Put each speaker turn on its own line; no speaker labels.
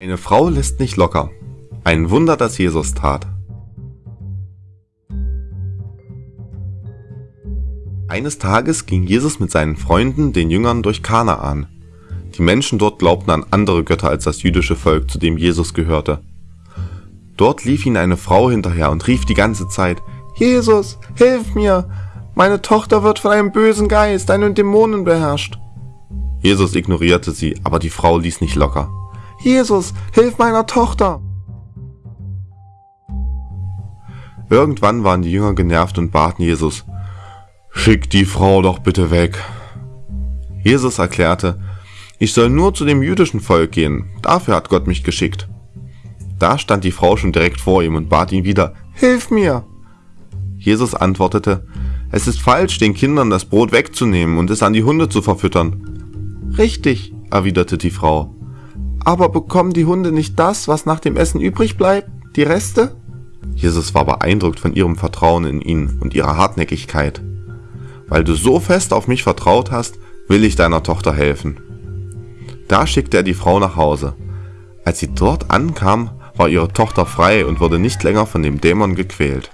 Eine Frau lässt nicht locker. Ein Wunder, das Jesus tat. Eines Tages ging Jesus mit seinen Freunden, den Jüngern, durch Kanaan. Die Menschen dort glaubten an andere Götter als das jüdische Volk, zu dem Jesus gehörte. Dort lief ihnen eine Frau hinterher und rief die ganze Zeit, Jesus, hilf mir! Meine Tochter wird von einem bösen Geist, einem Dämonen beherrscht. Jesus ignorierte sie, aber die Frau ließ nicht locker. Jesus, hilf meiner Tochter! Irgendwann waren die Jünger genervt und baten Jesus, Schick die Frau doch bitte weg. Jesus erklärte, ich soll nur zu dem jüdischen Volk gehen, dafür hat Gott mich geschickt. Da stand die Frau schon direkt vor ihm und bat ihn wieder, Hilf mir! Jesus antwortete, es ist falsch, den Kindern das Brot wegzunehmen und es an die Hunde zu verfüttern. Richtig, erwiderte die Frau. Aber bekommen die Hunde nicht das, was nach dem Essen übrig bleibt, die Reste? Jesus war beeindruckt von ihrem Vertrauen in ihn und ihrer Hartnäckigkeit. Weil du so fest auf mich vertraut hast, will ich deiner Tochter helfen. Da schickte er die Frau nach Hause. Als sie dort ankam, war ihre Tochter frei und wurde nicht länger von dem Dämon gequält.